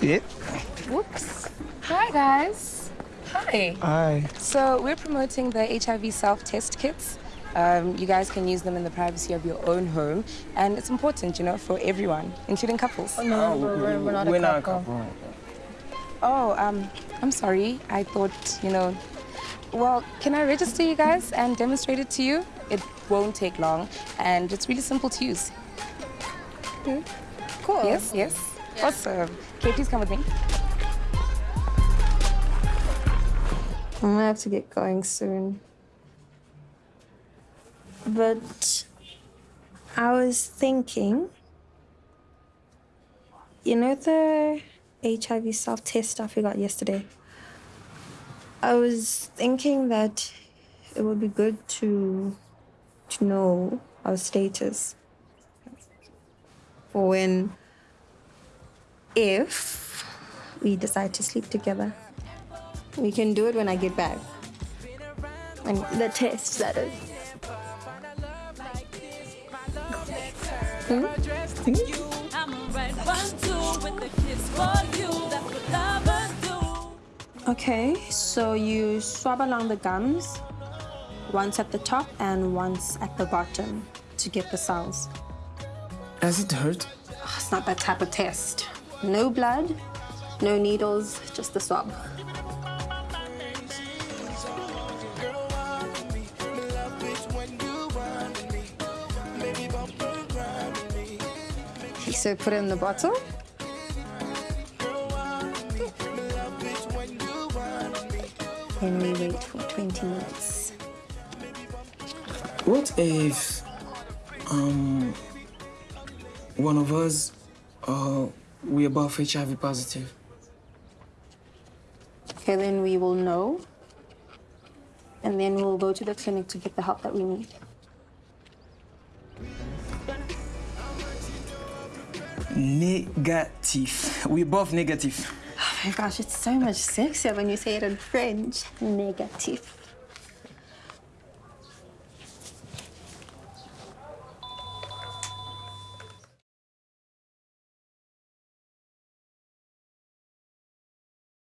Yeah. Whoops. Hi, guys. Hi. Hi. So we're promoting the HIV self-test kits. Um, you guys can use them in the privacy of your own home, and it's important, you know, for everyone, including couples. Oh, no, we're, we're, we're not We're a not a couple. couple. Oh, um, I'm sorry. I thought, you know, well, can I register you guys and demonstrate it to you? It won't take long, and it's really simple to use. Cool. Yes, yes. Awesome. Okay, please come with me. I'm gonna have to get going soon. But I was thinking, you know the HIV self test stuff we got yesterday? I was thinking that it would be good to to know our status for when if we decide to sleep together. We can do it when I get back. And the test, that is. Hmm? Hmm? Okay, so you swab along the gums, once at the top and once at the bottom to get the cells. Does it hurt? Oh, it's not that type of test. No blood, no needles, just the swab. So put it in the bottle. Then we wait for 20 minutes. What if, um, one of us, uh, we're both HIV positive? Okay, then we will know. And then we'll go to the clinic to get the help that we need. Negative. We're both negative. Oh my gosh, it's so much sexier when you say it in French. Negative.